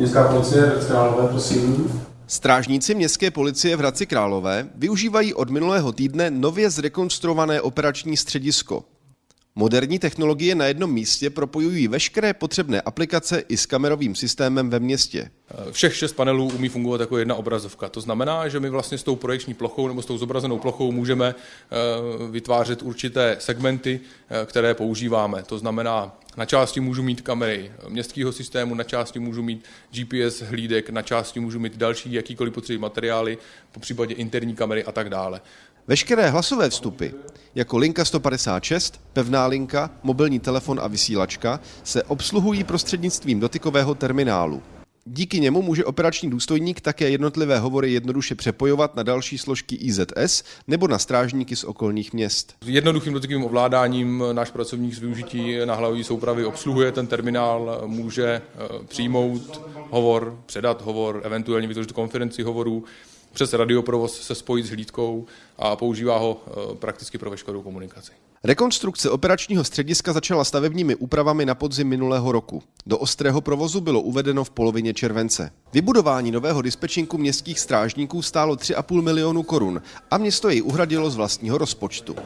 Městská policie Hradec Králové, prosím. Strážníci městské policie v Hradci Králové využívají od minulého týdne nově zrekonstruované operační středisko. Moderní technologie na jednom místě propojují veškeré potřebné aplikace i s kamerovým systémem ve městě. Všech šest panelů umí fungovat jako jedna obrazovka. To znamená, že my vlastně s tou projekční plochou nebo s tou zobrazenou plochou můžeme eh, vytvářet určité segmenty, eh, které používáme. To znamená, na části můžu mít kamery městského systému, na části můžu mít GPS hlídek, na části můžu mít další jakýkoliv potřebný materiály, po případě interní kamery a tak dále. Veškeré hlasové vstupy, jako linka 156, pevná linka, mobilní telefon a vysílačka, se obsluhují prostřednictvím dotykového terminálu. Díky němu může operační důstojník také jednotlivé hovory jednoduše přepojovat na další složky IZS nebo na strážníky z okolních měst. Jednoduchým dotykovým ovládáním náš pracovník z využití náhlavové soupravy obsluhuje ten terminál, může eh, přijmout hovor, předat hovor, eventuálně vytvořit konferenci hovorů, přes radioprovoz se spojit s hlídkou a používá ho eh, prakticky pro veškerou komunikaci. Rekonstrukce operačního střediska začala stavebními úpravami na podzim minulého roku. Do ostrého provozu bylo uvedeno v polovině července. Vybudování nového dispečinku městských strážníků stálo 3,5 milionu korun a město jej uhradilo z vlastního rozpočtu.